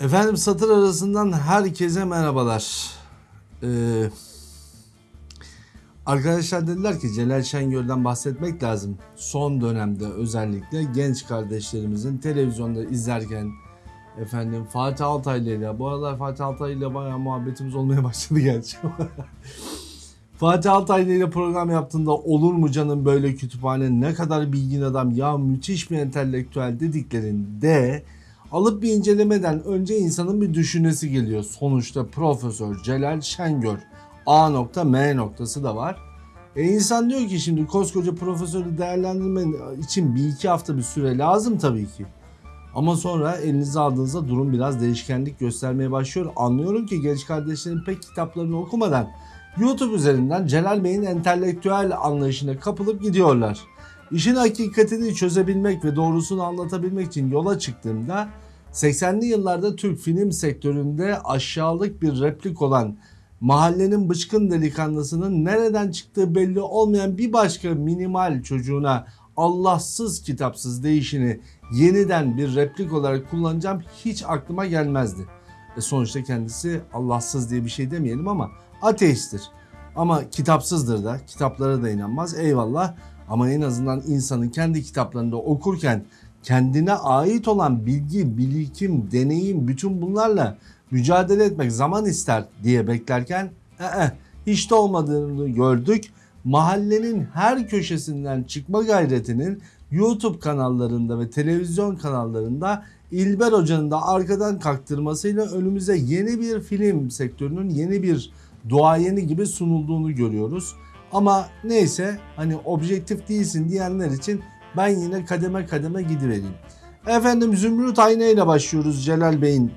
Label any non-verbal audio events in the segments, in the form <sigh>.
Efendim satır arasından herkese merhabalar. Ee, arkadaşlar dediler ki Celal Şengör'den bahsetmek lazım. Son dönemde özellikle genç kardeşlerimizin televizyonda izlerken efendim Fatih Altaylı ile bu aralar Fatih Altaylı ile bayağı muhabbetimiz olmaya <laughs> başladı gerçi. <laughs> Fatih Altaylı ile program yaptığında olur mu canım böyle kütüphane ne kadar bilgin adam ya müthiş bir entelektüel dediklerinde alıp bir incelemeden önce insanın bir düşünesi geliyor. Sonuçta Profesör Celal Şengör A nokta M noktası da var. E insan diyor ki şimdi koskoca profesörü değerlendirme için bir iki hafta bir süre lazım tabii ki. Ama sonra elinize aldığınızda durum biraz değişkenlik göstermeye başlıyor. Anlıyorum ki genç kardeşlerin pek kitaplarını okumadan YouTube üzerinden Celal Bey'in entelektüel anlayışına kapılıp gidiyorlar. İşin hakikatini çözebilmek ve doğrusunu anlatabilmek için yola çıktığımda 80'li yıllarda Türk film sektöründe aşağılık bir replik olan mahallenin bıçkın delikanlısının nereden çıktığı belli olmayan bir başka minimal çocuğuna Allahsız kitapsız değişini yeniden bir replik olarak kullanacağım hiç aklıma gelmezdi. E sonuçta kendisi Allahsız diye bir şey demeyelim ama ateisttir. Ama kitapsızdır da kitaplara da inanmaz eyvallah ama en azından insanın kendi kitaplarında okurken kendine ait olan bilgi, birikim, deneyim bütün bunlarla mücadele etmek zaman ister diye beklerken ee, hiç de olmadığını gördük. Mahallenin her köşesinden çıkma gayretinin YouTube kanallarında ve televizyon kanallarında İlber Hoca'nın da arkadan kaktırmasıyla önümüze yeni bir film sektörünün yeni bir duayeni gibi sunulduğunu görüyoruz. Ama neyse hani objektif değilsin diyenler için ben yine kademe kademe gidivereyim. Efendim Zümrüt Ayna ile başlıyoruz Celal Bey'in.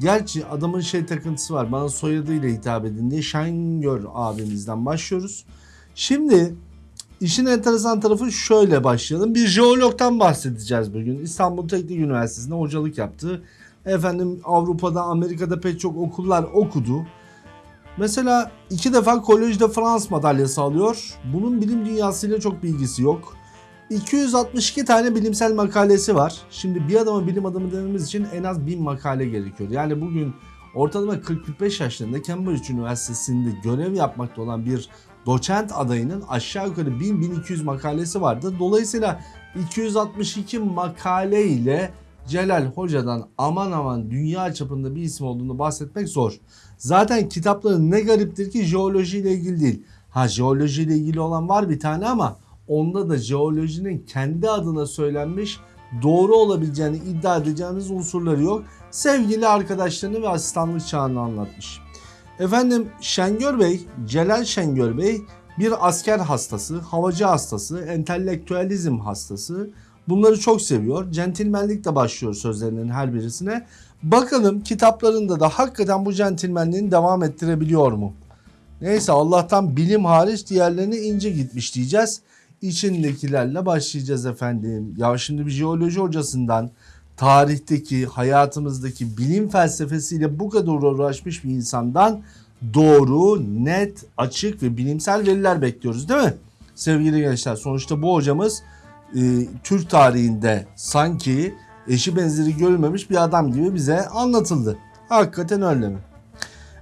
Gerçi adamın şey takıntısı var. Bana soyadıyla hitap edin diye Şengör abimizden başlıyoruz. Şimdi işin enteresan tarafı şöyle başlayalım. Bir jeologtan bahsedeceğiz bugün. İstanbul Teknik Üniversitesi'nde hocalık yaptı. Efendim Avrupa'da, Amerika'da pek çok okullar okudu. Mesela iki defa Collège de France madalyası alıyor. Bunun bilim dünyasıyla çok bilgisi yok. 262 tane bilimsel makalesi var. Şimdi bir adama bilim adamı dememiz için en az 1000 makale gerekiyor. Yani bugün ortalama 40-45 yaşlarında Cambridge Üniversitesi'nde görev yapmakta olan bir doçent adayının aşağı yukarı 1000-1200 makalesi vardı. Dolayısıyla 262 makale ile Celal Hoca'dan aman aman dünya çapında bir isim olduğunu bahsetmek zor. Zaten kitapları ne gariptir ki jeoloji ile ilgili değil. Ha jeoloji ile ilgili olan var bir tane ama onda da jeolojinin kendi adına söylenmiş doğru olabileceğini iddia edeceğimiz unsurları yok. Sevgili arkadaşlarını ve asistanlık çağını anlatmış. Efendim Şengör Bey, Celal Şengör Bey bir asker hastası, havacı hastası, entelektüelizm hastası. Bunları çok seviyor. Centilmenlikle başlıyor sözlerinin her birisine. Bakalım kitaplarında da hakikaten bu centilmenliğini devam ettirebiliyor mu? Neyse Allah'tan bilim hariç diğerlerine ince gitmiş diyeceğiz. İçindekilerle başlayacağız efendim. Ya şimdi bir jeoloji hocasından tarihteki, hayatımızdaki bilim felsefesiyle bu kadar uğraşmış bir insandan doğru, net, açık ve bilimsel veriler bekliyoruz değil mi? Sevgili gençler sonuçta bu hocamız e, Türk tarihinde sanki eşi benzeri görülmemiş bir adam gibi bize anlatıldı. Hakikaten öyle mi?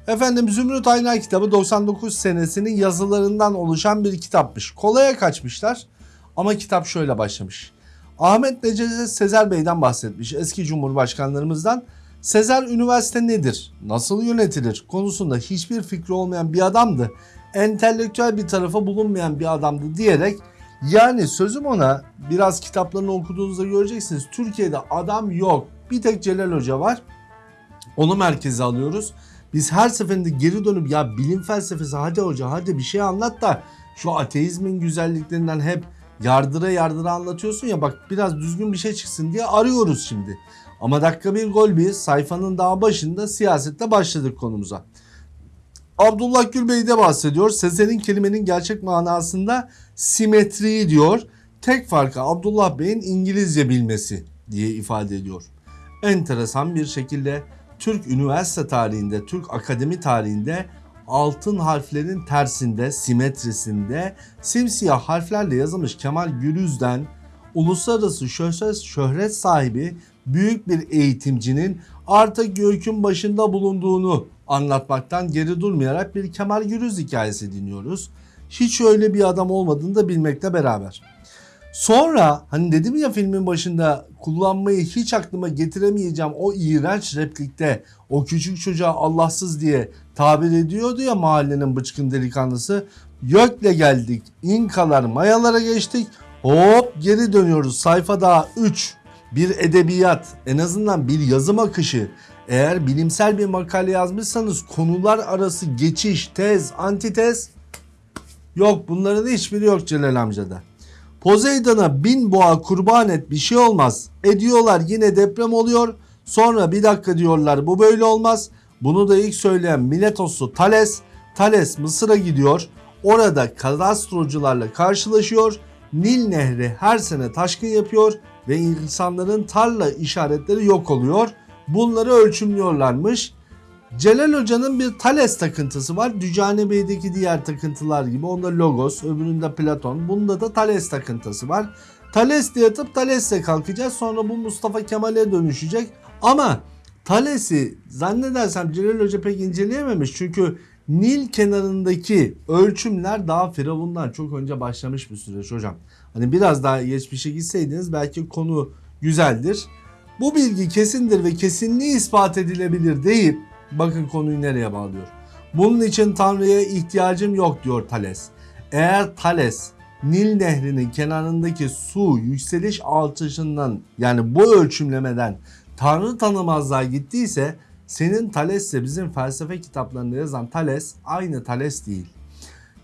Efendim Zümrüt Ayna kitabı 99 senesinin yazılarından oluşan bir kitapmış. Kolaya kaçmışlar ama kitap şöyle başlamış. Ahmet Necdet Sezer Bey'den bahsetmiş eski cumhurbaşkanlarımızdan. Sezer üniversite nedir? Nasıl yönetilir? Konusunda hiçbir fikri olmayan bir adamdı. Entelektüel bir tarafa bulunmayan bir adamdı diyerek yani sözüm ona biraz kitaplarını okuduğunuzda göreceksiniz. Türkiye'de adam yok. Bir tek Celal Hoca var. Onu merkeze alıyoruz. Biz her seferinde geri dönüp ya bilim felsefesi hadi hoca hadi bir şey anlat da şu ateizmin güzelliklerinden hep yardıra yardıra anlatıyorsun ya bak biraz düzgün bir şey çıksın diye arıyoruz şimdi. Ama dakika bir gol bir sayfanın daha başında siyasette başladık konumuza. Abdullah Gül Bey de bahsediyor. Sezer'in kelimenin gerçek manasında simetriyi diyor. Tek farkı Abdullah Bey'in İngilizce bilmesi diye ifade ediyor. Enteresan bir şekilde Türk üniversite tarihinde, Türk akademi tarihinde altın harflerin tersinde, simetrisinde simsiyah harflerle yazılmış Kemal Gürüz'den uluslararası şöhret, şöhret sahibi büyük bir eğitimcinin artık gökün başında bulunduğunu anlatmaktan geri durmayarak bir Kemal Gürüz hikayesi dinliyoruz. Hiç öyle bir adam olmadığını da bilmekle beraber. Sonra hani dedim ya filmin başında kullanmayı hiç aklıma getiremeyeceğim o iğrenç replikte o küçük çocuğa Allahsız diye tabir ediyordu ya mahallenin bıçkın delikanlısı. Gökle geldik, İnkalar, Mayalara geçtik. Hop geri dönüyoruz. Sayfa daha 3. Bir edebiyat, en azından bir yazım akışı. Eğer bilimsel bir makale yazmışsanız konular arası geçiş, tez, antitez yok. Bunların hiçbiri yok Celal amcada. Poseidon'a bin boğa kurban et bir şey olmaz. Ediyorlar yine deprem oluyor. Sonra bir dakika diyorlar bu böyle olmaz. Bunu da ilk söyleyen Miletoslu Thales. Thales Mısır'a gidiyor. Orada kadastrocularla karşılaşıyor. Nil Nehri her sene taşkın yapıyor ve insanların tarla işaretleri yok oluyor. Bunları ölçümlüyorlarmış. Celal Hoca'nın bir Thales takıntısı var. Dücane Bey'deki diğer takıntılar gibi. Onda Logos, öbüründe Platon. Bunda da Thales takıntısı var. Thales diye yatıp Thales'le kalkacağız. Sonra bu Mustafa Kemal'e dönüşecek. Ama Thales'i zannedersem Celal Hoca pek inceleyememiş. Çünkü Nil kenarındaki ölçümler daha Firavun'dan çok önce başlamış bir süreç hocam. Hani biraz daha geçmişe gitseydiniz belki konu güzeldir. Bu bilgi kesindir ve kesinliği ispat edilebilir deyip bakın konuyu nereye bağlıyor. Bunun için Tanrı'ya ihtiyacım yok diyor Thales. Eğer Thales Nil Nehri'nin kenarındaki su yükseliş artışından yani bu ölçümlemeden Tanrı tanımazlığa gittiyse senin Thales'le bizim felsefe kitaplarında yazan Thales aynı Thales değil.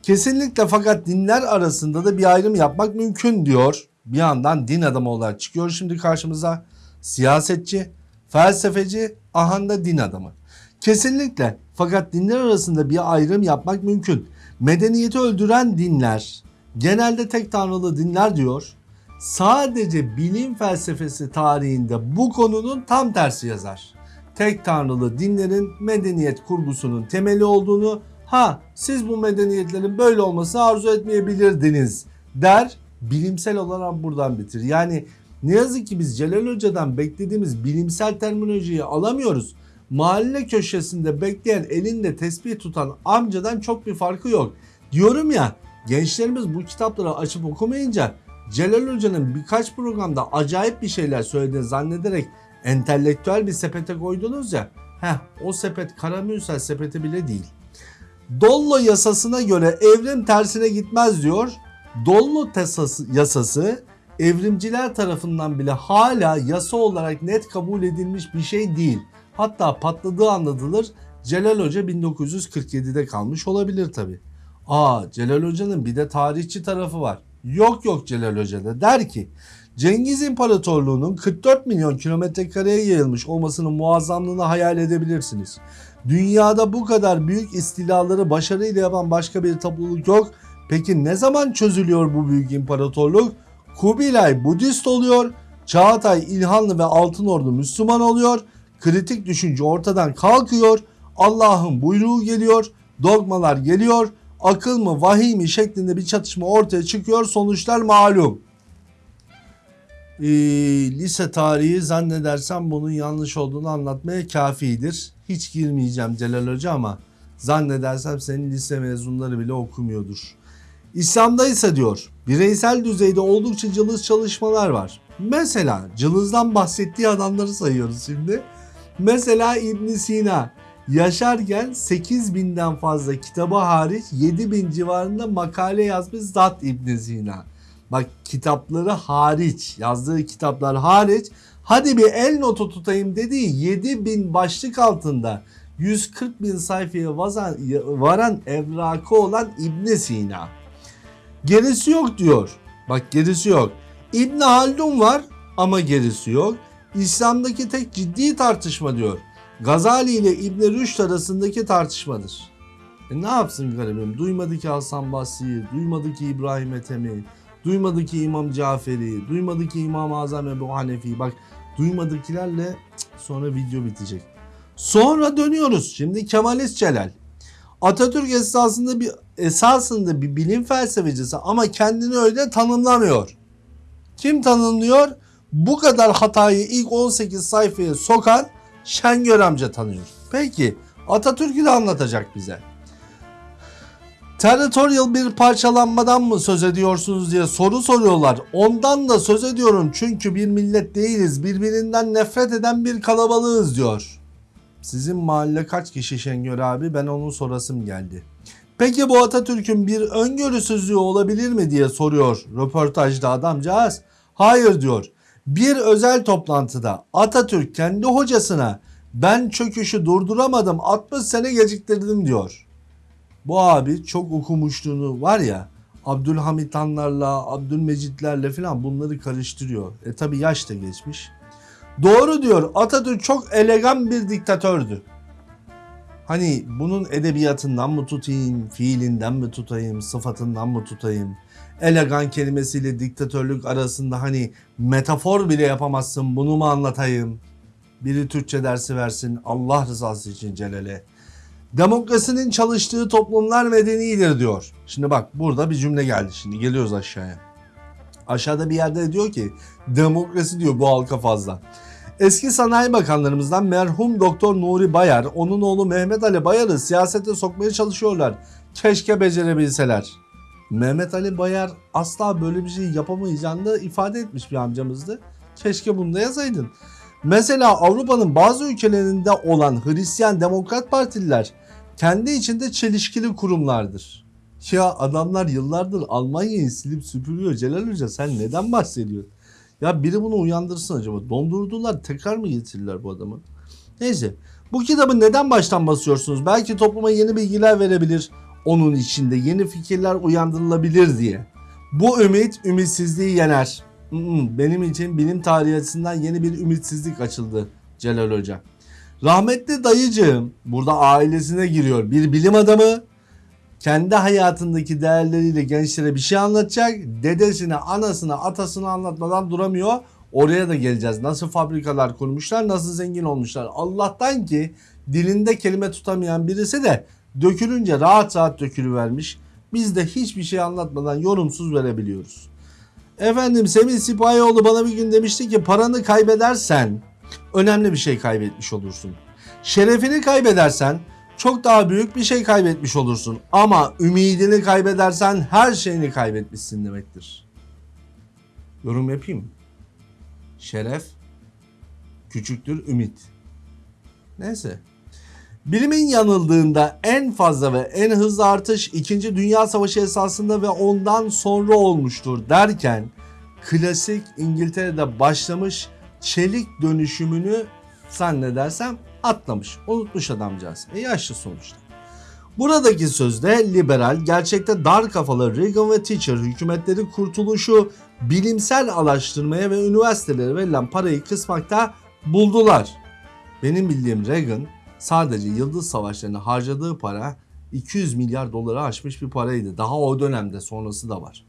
Kesinlikle fakat dinler arasında da bir ayrım yapmak mümkün diyor. Bir yandan din adamı olarak çıkıyor şimdi karşımıza. Siyasetçi, felsefeci, ahanda din adamı. Kesinlikle fakat dinler arasında bir ayrım yapmak mümkün. Medeniyeti öldüren dinler, genelde tek tanrılı dinler diyor. Sadece bilim felsefesi tarihinde bu konunun tam tersi yazar. Tek tanrılı dinlerin medeniyet kurgusunun temeli olduğunu ha siz bu medeniyetlerin böyle olmasını arzu etmeyebilirdiniz der bilimsel olarak buradan bitir. Yani ne yazık ki biz Celal Hoca'dan beklediğimiz bilimsel terminolojiyi alamıyoruz. Mahalle köşesinde bekleyen elinde tesbih tutan amcadan çok bir farkı yok. Diyorum ya gençlerimiz bu kitapları açıp okumayınca Celal Hoca'nın birkaç programda acayip bir şeyler söylediğini zannederek entelektüel bir sepete koydunuz ya. Heh o sepet karamürsel sepeti bile değil. Dollo yasasına göre evrim tersine gitmez diyor. Dollo yasası evrimciler tarafından bile hala yasa olarak net kabul edilmiş bir şey değil. Hatta patladığı anlatılır. Celal Hoca 1947'de kalmış olabilir tabi. Aa Celal Hoca'nın bir de tarihçi tarafı var. Yok yok Celal Hoca'da der ki Cengiz İmparatorluğu'nun 44 milyon kilometre kareye yayılmış olmasının muazzamlığını hayal edebilirsiniz. Dünyada bu kadar büyük istilaları başarıyla yapan başka bir topluluk yok. Peki ne zaman çözülüyor bu büyük imparatorluk? Kubilay Budist oluyor, Çağatay İlhanlı ve Altınordu Müslüman oluyor, kritik düşünce ortadan kalkıyor, Allah'ın buyruğu geliyor, dogmalar geliyor, akıl mı vahiy mi şeklinde bir çatışma ortaya çıkıyor sonuçlar malum. Ee, lise tarihi zannedersem bunun yanlış olduğunu anlatmaya kafidir. Hiç girmeyeceğim Celal Hoca ama zannedersem senin lise mezunları bile okumuyordur. İslam'da ise diyor bireysel düzeyde oldukça cılız çalışmalar var. Mesela cılızdan bahsettiği adamları sayıyoruz şimdi. Mesela İbn Sina yaşarken 8000'den fazla kitabı hariç 7000 civarında makale yazmış zat İbn Sina. Bak kitapları hariç yazdığı kitaplar hariç hadi bir el notu tutayım dediği 7000 başlık altında 140 bin sayfaya varan, varan evrakı olan İbn Sina. Gerisi yok diyor. Bak gerisi yok. İbn Haldun var ama gerisi yok. İslam'daki tek ciddi tartışma diyor. Gazali ile İbn Rüşd arasındaki tartışmadır. E ne yapsın garibim? Duymadı ki Hasan Basri'yi, duymadı ki İbrahim Ethem'i, duymadı ki İmam Caferi, duymadı ki İmam-ı Azam Ebu Hanefi. Bak duymadıkilerle sonra video bitecek. Sonra dönüyoruz. Şimdi Kemalist Celal. Atatürk esasında bir esasında bir bilim felsefecisi ama kendini öyle tanımlamıyor. Kim tanımlıyor? Bu kadar hatayı ilk 18 sayfaya sokan Şengör amca tanıyor. Peki Atatürk'ü de anlatacak bize. Territorial bir parçalanmadan mı söz ediyorsunuz diye soru soruyorlar. Ondan da söz ediyorum çünkü bir millet değiliz. Birbirinden nefret eden bir kalabalığız diyor. Sizin mahalle kaç kişi Şengör abi? Ben onun sorasım geldi. Peki bu Atatürk'ün bir öngörüsüzlüğü olabilir mi diye soruyor röportajda adamcağız. Hayır diyor. Bir özel toplantıda Atatürk kendi hocasına ben çöküşü durduramadım 60 sene geciktirdim diyor. Bu abi çok okumuşluğunu var ya Abdülhamit Hanlarla, Abdülmecitlerle falan bunları karıştırıyor. E tabi yaş da geçmiş. Doğru diyor Atatürk çok elegan bir diktatördü. Hani bunun edebiyatından mı tutayım, fiilinden mi tutayım, sıfatından mı tutayım? Elegan kelimesiyle diktatörlük arasında hani metafor bile yapamazsın bunu mu anlatayım? Biri Türkçe dersi versin Allah rızası için Celal'e. Demokrasinin çalıştığı toplumlar medenidir diyor. Şimdi bak burada bir cümle geldi şimdi geliyoruz aşağıya. Aşağıda bir yerde diyor ki demokrasi diyor bu halka fazla. Eski sanayi bakanlarımızdan merhum Doktor Nuri Bayar, onun oğlu Mehmet Ali Bayar'ı siyasete sokmaya çalışıyorlar. Keşke becerebilseler. Mehmet Ali Bayar asla böyle bir şey yapamayacağını ifade etmiş bir amcamızdı. Keşke bunu da yazaydın. Mesela Avrupa'nın bazı ülkelerinde olan Hristiyan Demokrat Partililer kendi içinde çelişkili kurumlardır. Ya adamlar yıllardır Almanya'yı silip süpürüyor Celal Hoca sen neden bahsediyorsun? Ya biri bunu uyandırsın acaba. Dondurdular tekrar mı getirirler bu adamı? Neyse bu kitabı neden baştan basıyorsunuz? Belki topluma yeni bilgiler verebilir. Onun içinde yeni fikirler uyandırılabilir diye. Bu ümit ümitsizliği yener. Benim için bilim tarihi yeni bir ümitsizlik açıldı Celal Hoca. Rahmetli dayıcığım burada ailesine giriyor. Bir bilim adamı kendi hayatındaki değerleriyle gençlere bir şey anlatacak. Dedesine, anasına, atasına anlatmadan duramıyor. Oraya da geleceğiz. Nasıl fabrikalar kurmuşlar, nasıl zengin olmuşlar. Allah'tan ki dilinde kelime tutamayan birisi de dökülünce rahat rahat dökülüvermiş. Biz de hiçbir şey anlatmadan yorumsuz verebiliyoruz. Efendim Semih Sipahioğlu bana bir gün demişti ki paranı kaybedersen önemli bir şey kaybetmiş olursun. Şerefini kaybedersen çok daha büyük bir şey kaybetmiş olursun. Ama ümidini kaybedersen her şeyini kaybetmişsin demektir. Yorum yapayım? Şeref küçüktür ümit. Neyse. Bilimin yanıldığında en fazla ve en hızlı artış 2. Dünya Savaşı esasında ve ondan sonra olmuştur derken klasik İngiltere'de başlamış çelik dönüşümünü zannedersem atlamış. Unutmuş adamcağız. E yaşlı sonuçta. Buradaki sözde liberal, gerçekte dar kafalı Reagan ve Thatcher hükümetleri kurtuluşu bilimsel araştırmaya ve üniversitelere verilen parayı kısmakta buldular. Benim bildiğim Reagan sadece Yıldız Savaşları'na harcadığı para 200 milyar doları aşmış bir paraydı. Daha o dönemde sonrası da var.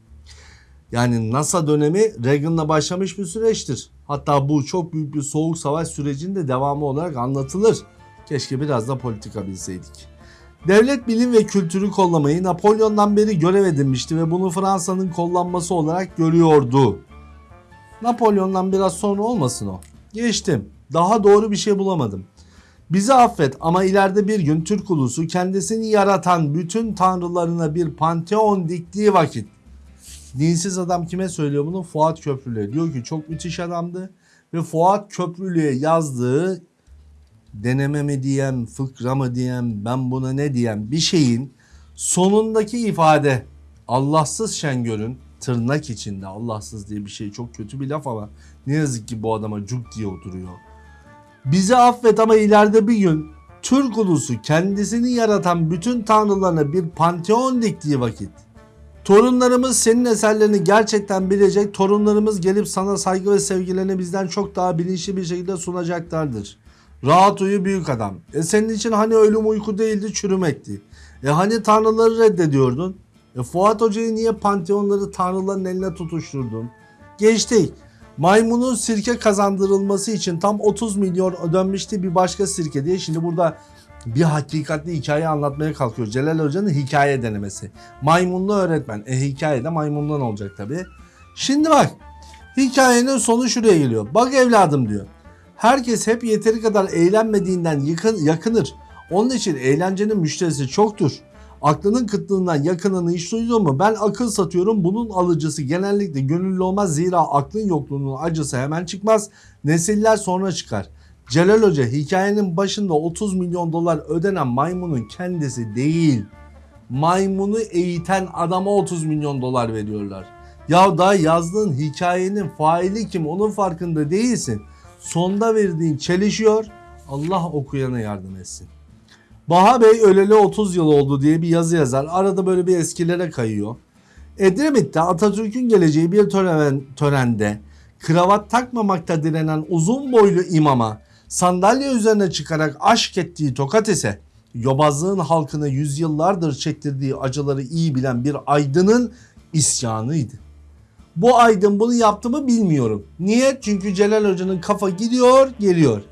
Yani NASA dönemi Reagan'la başlamış bir süreçtir. Hatta bu çok büyük bir soğuk savaş sürecinde devamı olarak anlatılır. Keşke biraz da politika bilseydik. Devlet bilim ve kültürü kollamayı Napolyon'dan beri görev edinmişti ve bunu Fransa'nın kollanması olarak görüyordu. Napolyon'dan biraz sonra olmasın o. Geçtim. Daha doğru bir şey bulamadım. Bizi affet ama ileride bir gün Türk ulusu kendisini yaratan bütün tanrılarına bir panteon diktiği vakit Dinsiz adam kime söylüyor bunu? Fuat Köprülü'ye. Diyor ki çok müthiş adamdı ve Fuat Köprülü'ye yazdığı deneme mi diyem, fıkra mı diyem, ben buna ne diyem bir şeyin sonundaki ifade Allahsız Şengör'ün tırnak içinde Allahsız diye bir şey çok kötü bir laf ama ne yazık ki bu adama cuk diye oturuyor. Bizi affet ama ileride bir gün Türk ulusu kendisini yaratan bütün tanrılarına bir panteon diktiği vakit Torunlarımız senin eserlerini gerçekten bilecek. Torunlarımız gelip sana saygı ve sevgilerini bizden çok daha bilinçli bir şekilde sunacaklardır. Rahat uyu büyük adam. E senin için hani ölüm uyku değildi çürümekti. E hani tanrıları reddediyordun? E Fuat Hoca'yı niye panteonları tanrıların eline tutuşturdun? Geçtik. Maymunun sirke kazandırılması için tam 30 milyon ödenmişti bir başka sirke diye. Şimdi burada bir hakikatli hikaye anlatmaya kalkıyor. Celal Hoca'nın hikaye denemesi. Maymunlu öğretmen. E hikaye de maymundan olacak tabi. Şimdi bak hikayenin sonu şuraya geliyor. Bak evladım diyor. Herkes hep yeteri kadar eğlenmediğinden yakın, yakınır. Onun için eğlencenin müşterisi çoktur. Aklının kıtlığından yakınını hiç duydun mu? Ben akıl satıyorum. Bunun alıcısı genellikle gönüllü olmaz. Zira aklın yokluğunun acısı hemen çıkmaz. Nesiller sonra çıkar. Celal Hoca hikayenin başında 30 milyon dolar ödenen maymunun kendisi değil. Maymunu eğiten adama 30 milyon dolar veriyorlar. Ya daha yazdığın hikayenin faili kim onun farkında değilsin. Sonda verdiğin çelişiyor. Allah okuyana yardım etsin. Baha Bey öleli 30 yıl oldu diye bir yazı yazar. Arada böyle bir eskilere kayıyor. Edremit'te Atatürk'ün geleceği bir tören, törende kravat takmamakta direnen uzun boylu imama sandalye üzerine çıkarak aşk ettiği tokat ise yobazlığın halkına yüzyıllardır çektirdiği acıları iyi bilen bir aydının isyanıydı. Bu aydın bunu yaptı mı bilmiyorum. Niye? Çünkü Celal Hoca'nın kafa gidiyor geliyor.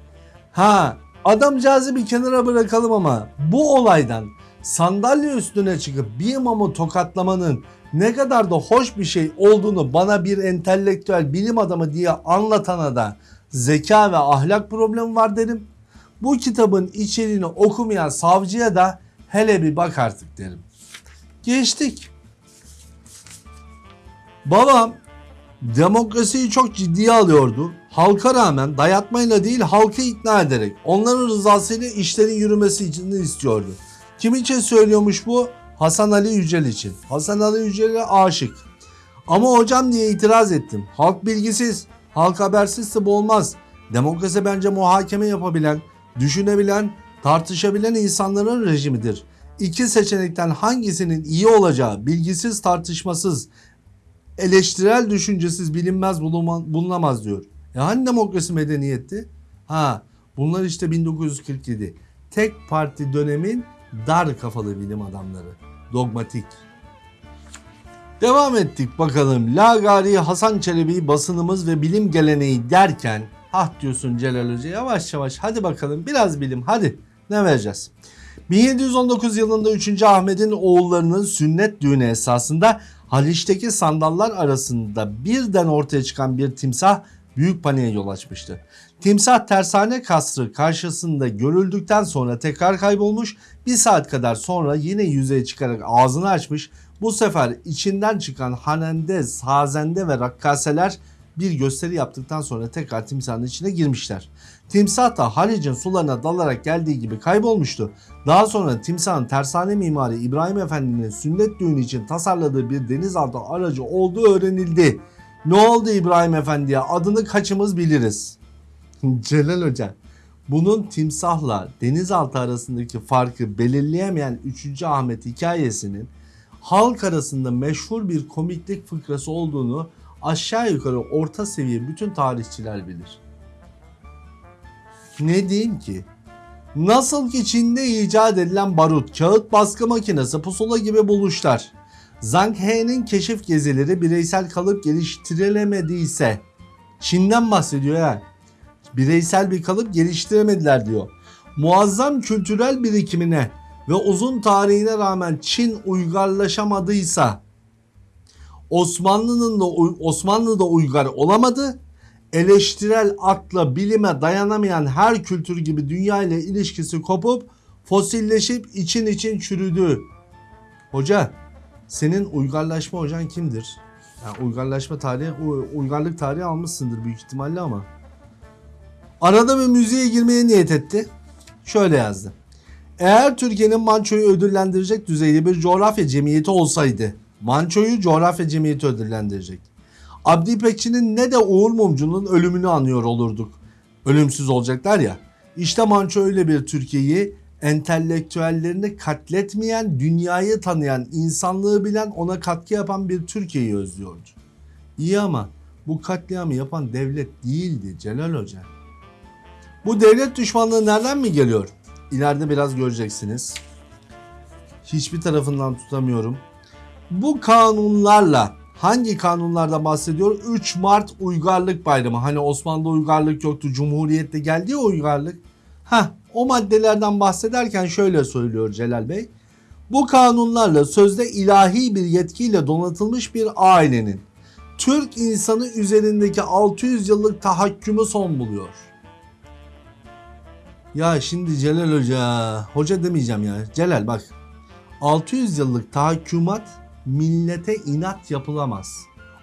Ha adamcağızı bir kenara bırakalım ama bu olaydan sandalye üstüne çıkıp bir imamı tokatlamanın ne kadar da hoş bir şey olduğunu bana bir entelektüel bilim adamı diye anlatana da zeka ve ahlak problemi var derim. Bu kitabın içeriğini okumayan savcıya da hele bir bak artık derim. Geçtik. Babam demokrasiyi çok ciddiye alıyordu. Halka rağmen dayatmayla değil halkı ikna ederek onların rızasıyla işlerin yürümesi için istiyordu. Kim için söylüyormuş bu? Hasan Ali Yücel için. Hasan Ali Yücel'e aşık. Ama hocam diye itiraz ettim. Halk bilgisiz, halk habersizse bu olmaz. Demokrasi bence muhakeme yapabilen, düşünebilen, tartışabilen insanların rejimidir. İki seçenekten hangisinin iyi olacağı bilgisiz, tartışmasız, eleştirel düşüncesiz bilinmez bulunamaz diyor. E hani demokrasi medeniyetti? Ha bunlar işte 1947. Tek parti dönemin dar kafalı bilim adamları. Dogmatik. Devam ettik bakalım. Lagari Hasan Çelebi basınımız ve bilim geleneği derken ah diyorsun Celal Hoca yavaş yavaş hadi bakalım biraz bilim hadi ne vereceğiz? 1719 yılında 3. Ahmet'in oğullarının sünnet düğünü esasında Haliç'teki sandallar arasında birden ortaya çıkan bir timsah büyük paniğe yol açmıştı. Timsah tersane kasrı karşısında görüldükten sonra tekrar kaybolmuş. Bir saat kadar sonra yine yüzeye çıkarak ağzını açmış. Bu sefer içinden çıkan hanende, sazende ve rakkaseler bir gösteri yaptıktan sonra tekrar timsahın içine girmişler. Timsah da Halic'in sularına dalarak geldiği gibi kaybolmuştu. Daha sonra timsahın tersane mimarı İbrahim Efendi'nin sünnet düğünü için tasarladığı bir denizaltı aracı olduğu öğrenildi. Ne oldu İbrahim Efendi'ye adını kaçımız biliriz. <laughs> Celal Hoca bunun timsahla denizaltı arasındaki farkı belirleyemeyen 3. Ahmet hikayesinin halk arasında meşhur bir komiklik fıkrası olduğunu aşağı yukarı orta seviye bütün tarihçiler bilir. Ne diyeyim ki? Nasıl ki Çin'de icat edilen barut, kağıt baskı makinesi, pusula gibi buluşlar. Zhang He'nin keşif gezileri bireysel kalıp geliştirilemediyse Çin'den bahsediyor ya. Bireysel bir kalıp geliştiremediler diyor. Muazzam kültürel birikimine ve uzun tarihine rağmen Çin uygarlaşamadıysa Osmanlı'nın da Osmanlı da uygar olamadı. Eleştirel akla, bilime dayanamayan her kültür gibi dünya ile ilişkisi kopup fosilleşip için için çürüdü. Hoca, senin uygarlaşma hocan kimdir? Yani uygarlaşma tarihi, uygarlık tarihi almışsındır büyük ihtimalle ama. Arada bir müziğe girmeye niyet etti. Şöyle yazdı. Eğer Türkiye'nin Manço'yu ödüllendirecek düzeyde bir coğrafya cemiyeti olsaydı, Manço'yu coğrafya cemiyeti ödüllendirecek. Abdi İpekçi'nin ne de Uğur Mumcu'nun ölümünü anıyor olurduk. Ölümsüz olacaklar ya. İşte Manço öyle bir Türkiye'yi entelektüellerini katletmeyen, dünyayı tanıyan, insanlığı bilen, ona katkı yapan bir Türkiye'yi özlüyordu. İyi ama bu katliamı yapan devlet değildi Celal Hoca. Bu devlet düşmanlığı nereden mi geliyor? İleride biraz göreceksiniz. Hiçbir tarafından tutamıyorum. Bu kanunlarla hangi kanunlarda bahsediyor? 3 Mart Uygarlık Bayramı. Hani Osmanlı'da uygarlık yoktu. Cumhuriyette geldi ya uygarlık. Ha, o maddelerden bahsederken şöyle söylüyor Celal Bey. Bu kanunlarla sözde ilahi bir yetkiyle donatılmış bir ailenin Türk insanı üzerindeki 600 yıllık tahakkümü son buluyor. Ya şimdi Celal Hoca, hoca demeyeceğim ya. Celal bak. 600 yıllık tahakkümat millete inat yapılamaz.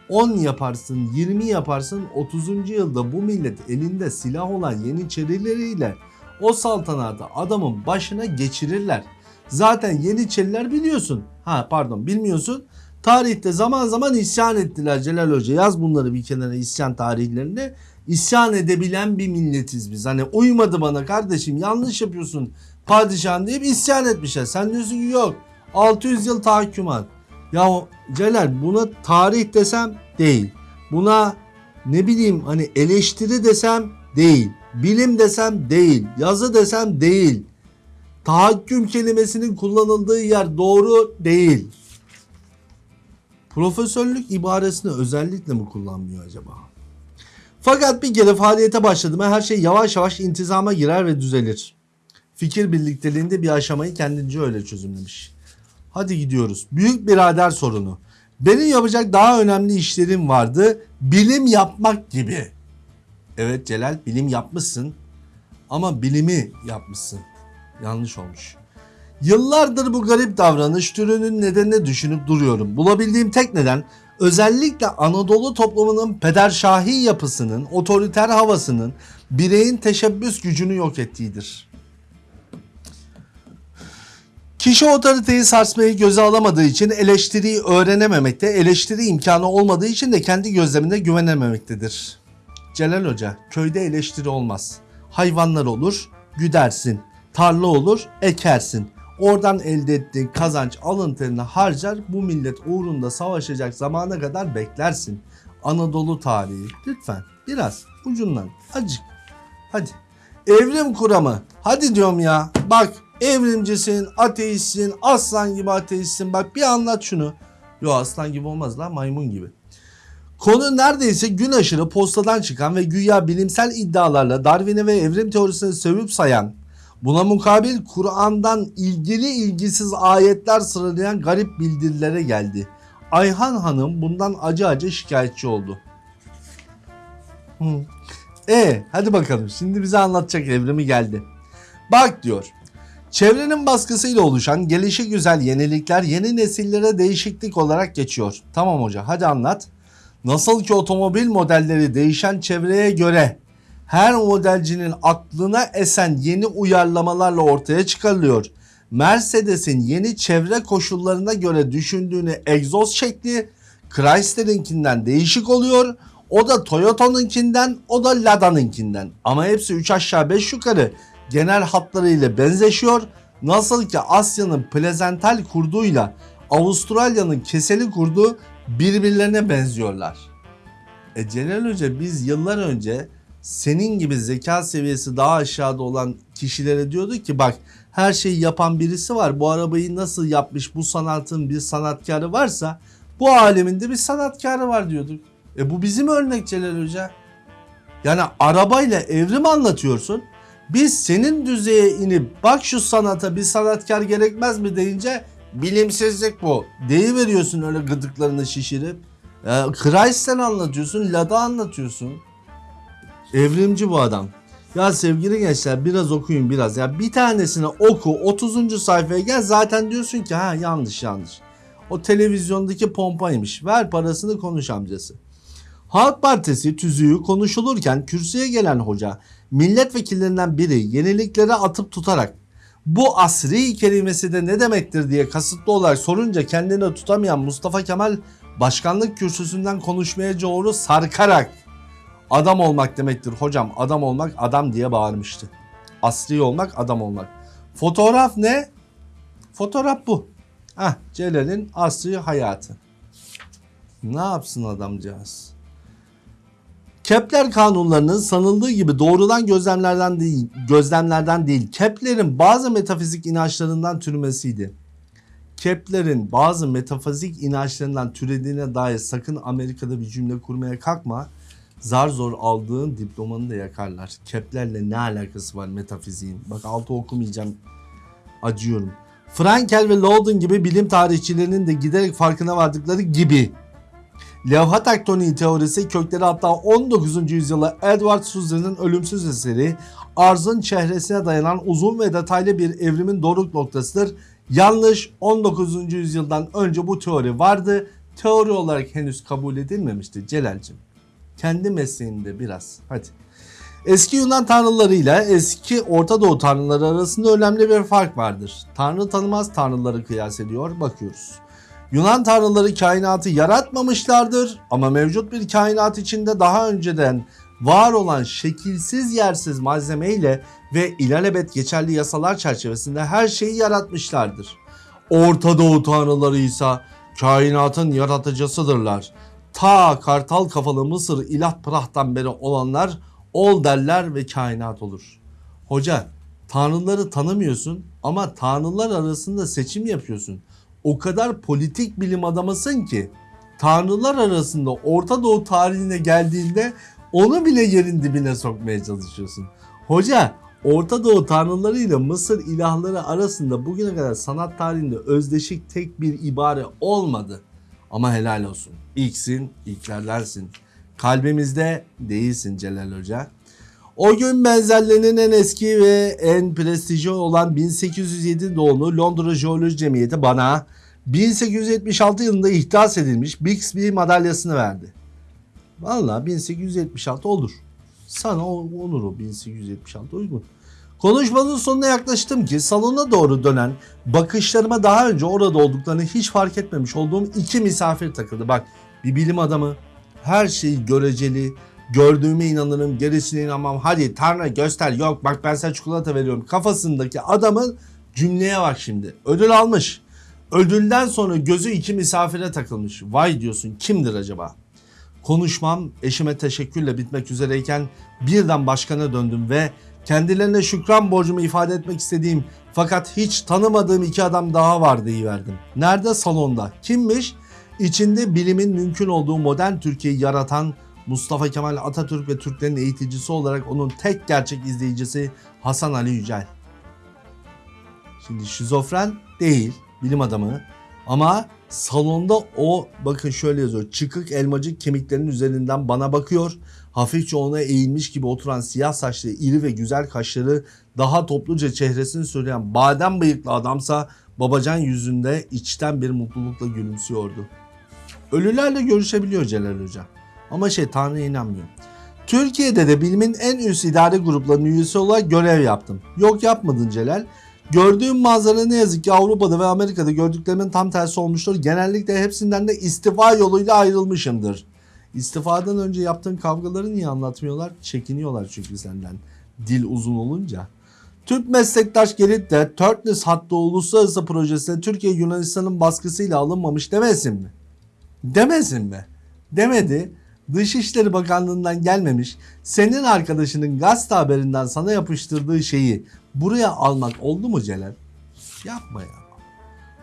10 yaparsın, 20 yaparsın, 30. yılda bu millet elinde silah olan Yeniçerileriyle o saltanatı adamın başına geçirirler. Zaten Yeniçeriler biliyorsun. Ha pardon bilmiyorsun. Tarihte zaman zaman isyan ettiler Celal Hoca. Yaz bunları bir kenara isyan tarihlerini. İsyan edebilen bir milletiz biz. Hani uymadı bana kardeşim yanlış yapıyorsun padişahın deyip isyan etmişler. Sen diyorsun ki yok 600 yıl tahakkümat. Ya Celal buna tarih desem değil. Buna ne bileyim hani eleştiri desem değil. Bilim desem değil. Yazı desem değil. Tahakküm kelimesinin kullanıldığı yer doğru değil. Profesörlük ibaresini özellikle mi kullanmıyor acaba? Fakat bir kere faaliyete başladı mı her şey yavaş yavaş intizama girer ve düzelir. Fikir birlikteliğinde bir aşamayı kendince öyle çözümlemiş. Hadi gidiyoruz. Büyük birader sorunu. Benim yapacak daha önemli işlerim vardı. Bilim yapmak gibi. Evet Celal bilim yapmışsın. Ama bilimi yapmışsın. Yanlış olmuş. Yıllardır bu garip davranış türünün nedenini düşünüp duruyorum. Bulabildiğim tek neden özellikle Anadolu toplumunun pederşahi yapısının, otoriter havasının bireyin teşebbüs gücünü yok ettiğidir. Kişi otoriteyi sarsmayı göze alamadığı için eleştiriyi öğrenememekte, eleştiri imkanı olmadığı için de kendi gözlemine güvenememektedir. Celal Hoca, köyde eleştiri olmaz. Hayvanlar olur, güdersin. Tarla olur, ekersin. Oradan elde ettiğin kazanç alın terini harcar, bu millet uğrunda savaşacak zamana kadar beklersin. Anadolu tarihi. Lütfen biraz ucundan acık. Hadi. Evrim kuramı. Hadi diyorum ya. Bak evrimcisin, ateistsin, aslan gibi ateistsin. Bak bir anlat şunu. Yo aslan gibi olmaz lan maymun gibi. Konu neredeyse gün aşırı postadan çıkan ve güya bilimsel iddialarla Darwin'i ve evrim teorisini sövüp sayan, buna mukabil Kur'an'dan ilgili ilgisiz ayetler sıralayan garip bildirilere geldi. Ayhan Hanım bundan acı acı şikayetçi oldu. Hı. E hadi bakalım şimdi bize anlatacak evrimi geldi. Bak diyor. Çevrenin baskısıyla oluşan gelişi güzel yenilikler yeni nesillere değişiklik olarak geçiyor. Tamam hoca hadi anlat. Nasıl ki otomobil modelleri değişen çevreye göre her modelcinin aklına esen yeni uyarlamalarla ortaya çıkarılıyor. Mercedes'in yeni çevre koşullarına göre düşündüğünü egzoz şekli Chrysler'inkinden değişik oluyor. O da Toyota'nınkinden, o da Lada'nınkinden. Ama hepsi 3 aşağı 5 yukarı genel hatlarıyla benzeşiyor. Nasıl ki Asya'nın plezental kurduyla Avustralya'nın keseli kurdu birbirlerine benziyorlar. E Celal Hoca biz yıllar önce senin gibi zeka seviyesi daha aşağıda olan kişilere diyordu ki bak her şeyi yapan birisi var. Bu arabayı nasıl yapmış bu sanatın bir sanatkarı varsa bu alemin de bir sanatkarı var diyorduk. E bu bizim örnek Celal Hoca. Yani arabayla evrim anlatıyorsun. Biz senin düzeye inip bak şu sanata bir sanatkar gerekmez mi deyince bilimsizlik bu. Deyiveriyorsun öyle gıdıklarını şişirip. E, Chrysler anlatıyorsun, Lada anlatıyorsun. Evrimci bu adam. Ya sevgili gençler biraz okuyun biraz. Ya bir tanesini oku 30. sayfaya gel zaten diyorsun ki ha yanlış yanlış. O televizyondaki pompaymış. Ver parasını konuş amcası. Halk Partisi tüzüğü konuşulurken kürsüye gelen hoca milletvekillerinden biri yeniliklere atıp tutarak bu asri kelimesi de ne demektir diye kasıtlı olarak sorunca kendini tutamayan Mustafa Kemal başkanlık kürsüsünden konuşmaya doğru sarkarak adam olmak demektir hocam adam olmak adam diye bağırmıştı. Asri olmak adam olmak. Fotoğraf ne? Fotoğraf bu. Ah Celal'in asri hayatı. Ne yapsın adamcağız? Kepler kanunlarının sanıldığı gibi doğrudan gözlemlerden değil, gözlemlerden değil, Kepler'in bazı metafizik inançlarından türmesiydi. Kepler'in bazı metafizik inançlarından türediğine dair sakın Amerika'da bir cümle kurmaya kalkma. Zar zor aldığın diplomanı da yakarlar. Kepler'le ne alakası var metafiziğin? Bak altı okumayacağım. Acıyorum. Frankel ve Loudon gibi bilim tarihçilerinin de giderek farkına vardıkları gibi Levha tektoniği teorisi kökleri hatta 19. yüzyıla Edward Suzer'in ölümsüz eseri arzın çehresine dayanan uzun ve detaylı bir evrimin doruk noktasıdır. Yanlış 19. yüzyıldan önce bu teori vardı. Teori olarak henüz kabul edilmemişti Celal'cim. Kendi mesleğinde biraz. Hadi. Eski Yunan tanrılarıyla eski Orta Doğu tanrıları arasında önemli bir fark vardır. Tanrı tanımaz tanrıları kıyas ediyor bakıyoruz. Yunan tanrıları kainatı yaratmamışlardır ama mevcut bir kainat içinde daha önceden var olan şekilsiz yersiz malzemeyle ve ilelebet geçerli yasalar çerçevesinde her şeyi yaratmışlardır. Orta Doğu tanrıları ise kainatın yaratıcısıdırlar. Ta kartal kafalı Mısır ilah prahtan beri olanlar ol derler ve kainat olur. Hoca tanrıları tanımıyorsun ama tanrılar arasında seçim yapıyorsun. O kadar politik bilim adamısın ki tanrılar arasında Orta Doğu tarihine geldiğinde onu bile yerin dibine sokmaya çalışıyorsun. Hoca Orta Doğu tanrılarıyla Mısır ilahları arasında bugüne kadar sanat tarihinde özdeşik tek bir ibare olmadı. Ama helal olsun. İlksin, ilklerdensin. Kalbimizde değilsin Celal Hoca. O gün benzerlerinin en eski ve en prestijli olan 1807 doğumlu Londra Jeoloji Cemiyeti bana 1876 yılında ihdas edilmiş Bixby madalyasını verdi. Valla 1876 olur. Sana olur o 1876 uygun. Konuşmanın sonuna yaklaştım ki salona doğru dönen bakışlarıma daha önce orada olduklarını hiç fark etmemiş olduğum iki misafir takıldı. Bak bir bilim adamı her şeyi göreceli, gördüğüme inanırım, gerisine inanmam. Hadi Tanrı göster yok bak ben sana çikolata veriyorum. Kafasındaki adamın cümleye bak şimdi. Ödül almış. Ödülden sonra gözü iki misafire takılmış. Vay diyorsun kimdir acaba? Konuşmam eşime teşekkürle bitmek üzereyken birden başkana döndüm ve kendilerine şükran borcumu ifade etmek istediğim fakat hiç tanımadığım iki adam daha var verdim. Nerede? Salonda. Kimmiş? İçinde bilimin mümkün olduğu modern Türkiye'yi yaratan Mustafa Kemal Atatürk ve Türklerin eğiticisi olarak onun tek gerçek izleyicisi Hasan Ali Yücel. Şimdi şizofren değil, bilim adamı ama salonda o bakın şöyle yazıyor. Çıkık elmacık kemiklerinin üzerinden bana bakıyor. Hafifçe ona eğilmiş gibi oturan siyah saçlı iri ve güzel kaşları daha topluca çehresini söyleyen badem bıyıklı adamsa babacan yüzünde içten bir mutlulukla gülümsüyordu. Ölülerle görüşebiliyor Celal Hoca. Ama şey Tanrı'ya inanmıyor. Türkiye'de de bilimin en üst idare gruplarının üyesi olarak görev yaptım. Yok yapmadın Celal. Gördüğüm manzara ne yazık ki Avrupa'da ve Amerika'da gördüklerimin tam tersi olmuştur. Genellikle hepsinden de istifa yoluyla ayrılmışımdır. İstifadan önce yaptığın kavgaları niye anlatmıyorlar? Çekiniyorlar çünkü senden. Dil uzun olunca. Türk meslektaş gelip de Törtnes hattı uluslararası projesine Türkiye Yunanistan'ın baskısıyla alınmamış demesin mi? Demesin mi? Demedi. Dışişleri Bakanlığı'ndan gelmemiş. Senin arkadaşının gazete haberinden sana yapıştırdığı şeyi buraya almak oldu mu Celal? Yapma ya.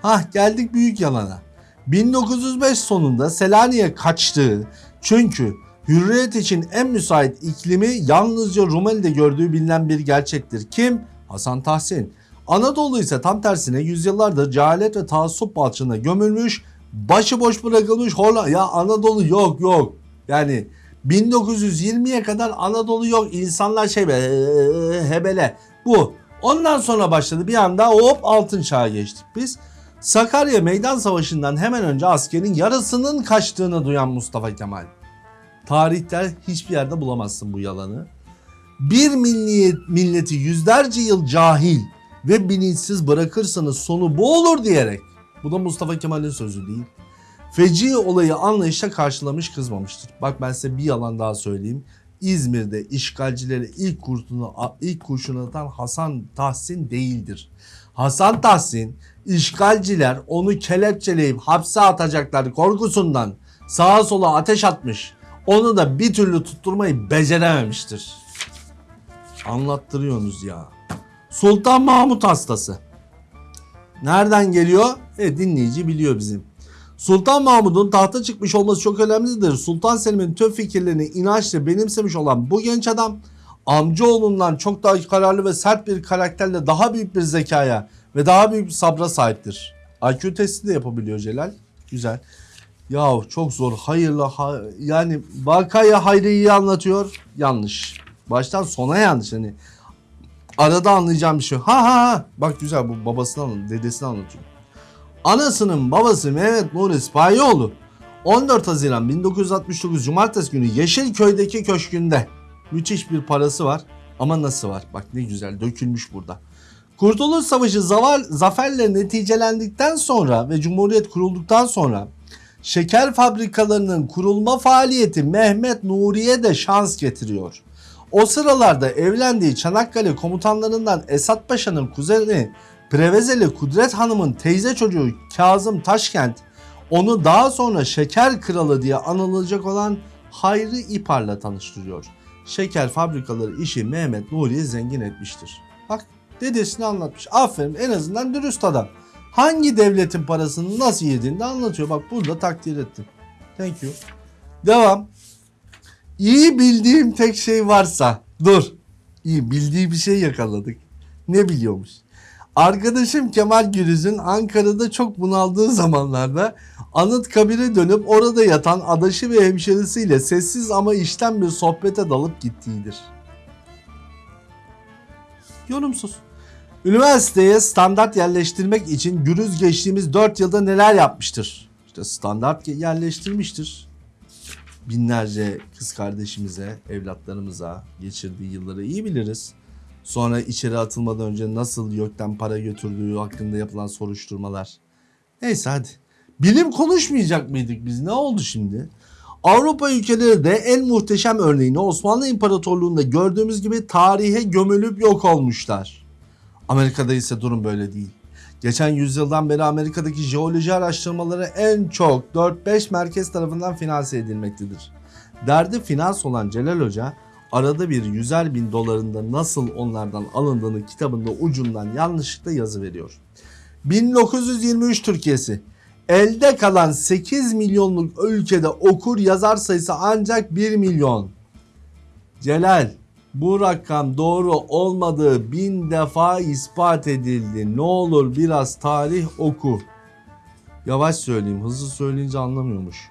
Hah geldik büyük yalana. 1905 sonunda Selanik'e kaçtığı çünkü hürriyet için en müsait iklimi yalnızca Rumeli'de gördüğü bilinen bir gerçektir. Kim? Hasan Tahsin. Anadolu ise tam tersine yüzyıllardır cehalet ve taassup balçığına gömülmüş, başıboş bırakılmış Holla. Ya Anadolu yok yok. Yani 1920'ye kadar Anadolu yok. İnsanlar şey be "Ee, hebele. Bu. Ondan sonra başladı bir anda hop altın çağa geçtik biz. Sakarya Meydan Savaşı'ndan hemen önce askerin yarısının kaçtığını duyan Mustafa Kemal. Tarihte hiçbir yerde bulamazsın bu yalanı. Bir milliyet, milleti yüzlerce yıl cahil ve bilinçsiz bırakırsanız sonu bu olur diyerek. Bu da Mustafa Kemal'in sözü değil. Feci olayı anlayışla karşılamış kızmamıştır. Bak ben size bir yalan daha söyleyeyim. İzmir'de işgalcilere ilk kurşunu ilk kurşunu atan Hasan Tahsin değildir. Hasan Tahsin işgalciler onu kelepçeleyip hapse atacaklar korkusundan sağa sola ateş atmış. Onu da bir türlü tutturmayı becerememiştir. Anlattırıyorsunuz ya. Sultan Mahmut hastası. Nereden geliyor? E dinleyici biliyor bizim. Sultan Mahmud'un tahta çıkmış olması çok önemlidir. Sultan Selim'in tüm fikirlerini inançla benimsemiş olan bu genç adam amcaoğlundan çok daha kararlı ve sert bir karakterle daha büyük bir zekaya ve daha büyük bir sabra sahiptir. IQ testi de yapabiliyor Celal. Güzel. Ya çok zor. Hayırlı ha- yani vakaya hayrı iyi anlatıyor. Yanlış. Baştan sona yanlış. Hani arada anlayacağım bir şey. Ha ha ha. Bak güzel bu babasını anlatıyor. Dedesini anlatıyor. Anasının babası Mehmet Nuri Sipahiyoğlu 14 Haziran 1969 Cumartesi günü Yeşilköy'deki köşkünde müthiş bir parası var. Ama nasıl var? Bak ne güzel dökülmüş burada. Kurtuluş Savaşı zavar, zaferle neticelendikten sonra ve Cumhuriyet kurulduktan sonra şeker fabrikalarının kurulma faaliyeti Mehmet Nuri'ye de şans getiriyor. O sıralarda evlendiği Çanakkale komutanlarından Esat Paşa'nın kuzeni Prevezeli Kudret Hanım'ın teyze çocuğu Kazım Taşkent onu daha sonra şeker kralı diye anılacak olan Hayri İpar'la tanıştırıyor. Şeker fabrikaları işi Mehmet Nuri'yi zengin etmiştir. Dedesini anlatmış. Aferin en azından dürüst adam. Hangi devletin parasını nasıl yediğini de anlatıyor. Bak burada takdir ettim. Thank you. Devam. İyi bildiğim tek şey varsa. Dur. İyi bildiği bir şey yakaladık. Ne biliyormuş? Arkadaşım Kemal Gürüz'ün Ankara'da çok bunaldığı zamanlarda Anıtkabir'e dönüp orada yatan adaşı ve hemşerisiyle sessiz ama işten bir sohbete dalıp gittiğidir. Yorumsuz. Üniversiteye standart yerleştirmek için Gürüz geçtiğimiz 4 yılda neler yapmıştır? İşte standart yerleştirmiştir. Binlerce kız kardeşimize, evlatlarımıza geçirdiği yılları iyi biliriz. Sonra içeri atılmadan önce nasıl YÖK'ten para götürdüğü hakkında yapılan soruşturmalar. Neyse hadi. Bilim konuşmayacak mıydık biz? Ne oldu şimdi? Avrupa ülkeleri de en muhteşem örneğini Osmanlı İmparatorluğu'nda gördüğümüz gibi tarihe gömülüp yok olmuşlar. Amerika'da ise durum böyle değil. Geçen yüzyıldan beri Amerika'daki jeoloji araştırmaları en çok 4-5 merkez tarafından finanse edilmektedir. Derdi finans olan Celal Hoca arada bir yüzer bin dolarında nasıl onlardan alındığını kitabında ucundan yanlışlıkla yazı veriyor. 1923 Türkiye'si elde kalan 8 milyonluk ülkede okur yazar sayısı ancak 1 milyon. Celal bu rakam doğru olmadığı bin defa ispat edildi. Ne olur biraz tarih oku. Yavaş söyleyeyim hızlı söyleyince anlamıyormuş.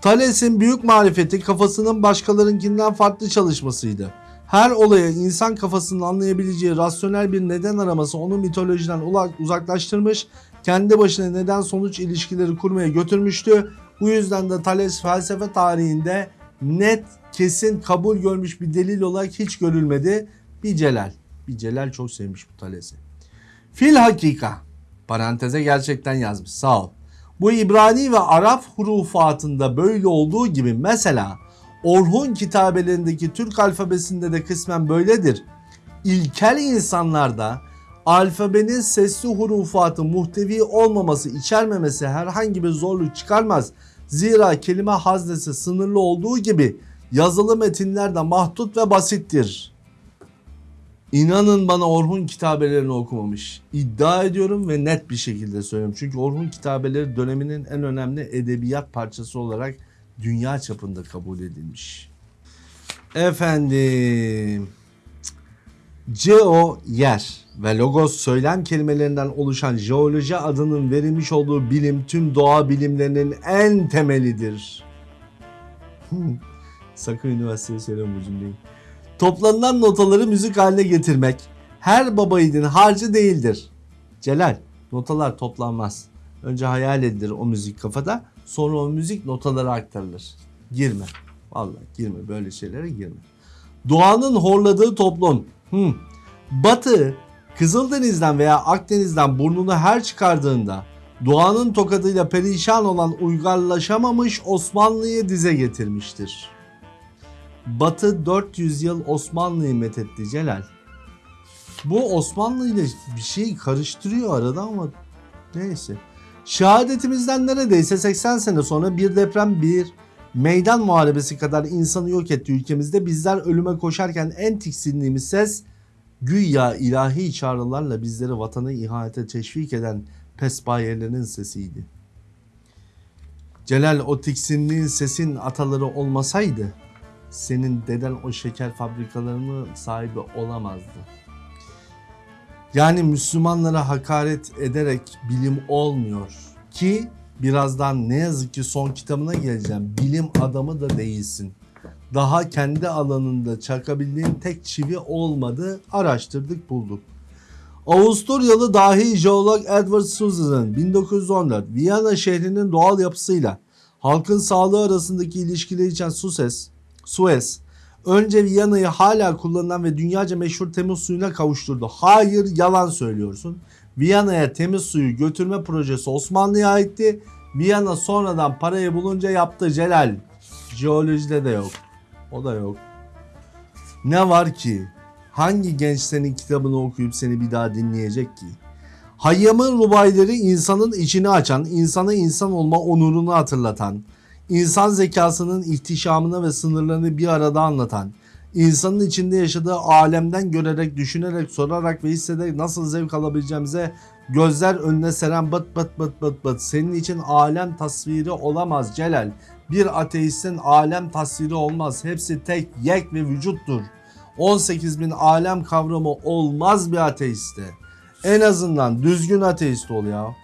Thales'in büyük marifeti kafasının başkalarınkinden farklı çalışmasıydı. Her olaya insan kafasının anlayabileceği rasyonel bir neden araması onu mitolojiden uzaklaştırmış, kendi başına neden sonuç ilişkileri kurmaya götürmüştü. Bu yüzden de Thales felsefe tarihinde net, kesin kabul görmüş bir delil olarak hiç görülmedi. Bir Celal. Bir Celal çok sevmiş bu Thales'i. Fil hakika. Paranteze gerçekten yazmış. Sağ ol. Bu İbrani ve Arap hurufatında böyle olduğu gibi mesela Orhun kitabelerindeki Türk alfabesinde de kısmen böyledir. İlkel insanlarda alfabenin sesli hurufatı muhtevi olmaması, içermemesi herhangi bir zorluk çıkarmaz. Zira kelime haznesi sınırlı olduğu gibi yazılı metinler de mahdut ve basittir. İnanın bana Orhun kitabelerini okumamış. İddia ediyorum ve net bir şekilde söylüyorum. Çünkü Orhun kitabeleri döneminin en önemli edebiyat parçası olarak dünya çapında kabul edilmiş. Efendim. Geo yer ve logos söylem kelimelerinden oluşan jeoloji adının verilmiş olduğu bilim tüm doğa bilimlerinin en temelidir. Hmm. Sakın üniversiteye söyleme bu cümleyi. Toplanılan notaları müzik haline getirmek her baba harcı değildir. Celal, notalar toplanmaz. Önce hayal edilir o müzik kafada, sonra o müzik notalara aktarılır. Girme. Vallahi girme böyle şeylere girme. Doğanın horladığı toplum. Hmm. Batı Kızıldeniz'den veya Akdeniz'den burnunu her çıkardığında doğanın tokadıyla perişan olan uygarlaşamamış Osmanlı'yı dize getirmiştir. Batı 400 yıl Osmanlı'yı methetti Celal. Bu Osmanlı ile bir şey karıştırıyor arada ama neyse. Şehadetimizden neredeyse 80 sene sonra bir deprem bir meydan muharebesi kadar insanı yok etti ülkemizde. Bizler ölüme koşarken en tiksindiğimiz ses güya ilahi çağrılarla bizleri vatanı ihanete teşvik eden pesbayelerin sesiydi. Celal o tiksindiğin sesin ataları olmasaydı senin deden o şeker fabrikalarının sahibi olamazdı. Yani Müslümanlara hakaret ederek bilim olmuyor ki Birazdan ne yazık ki son kitabına geleceğim. Bilim adamı da değilsin. Daha kendi alanında çakabildiğin tek çivi olmadı. Araştırdık bulduk. Avusturyalı dahi jeolog Edward Suzer'ın 1914 Viyana şehrinin doğal yapısıyla halkın sağlığı arasındaki ilişkileri için Suez, Suez önce Viyana'yı hala kullanılan ve dünyaca meşhur temiz suyuna kavuşturdu. Hayır yalan söylüyorsun. Viyana'ya temiz suyu götürme projesi Osmanlı'ya aitti. Viyana sonradan parayı bulunca yaptı Celal. Jeolojide de yok. O da yok. Ne var ki? Hangi genç senin kitabını okuyup seni bir daha dinleyecek ki? Hayyam'ın rubayları insanın içini açan, insana insan olma onurunu hatırlatan, insan zekasının ihtişamını ve sınırlarını bir arada anlatan, insanın içinde yaşadığı alemden görerek, düşünerek, sorarak ve hissederek nasıl zevk alabileceğimize gözler önüne seren bıt bıt bıt bıt bıt. Senin için alem tasviri olamaz Celal. Bir ateistin alem tasviri olmaz. Hepsi tek, yek ve vücuttur. 18 bin alem kavramı olmaz bir ateiste. En azından düzgün ateist ol ya.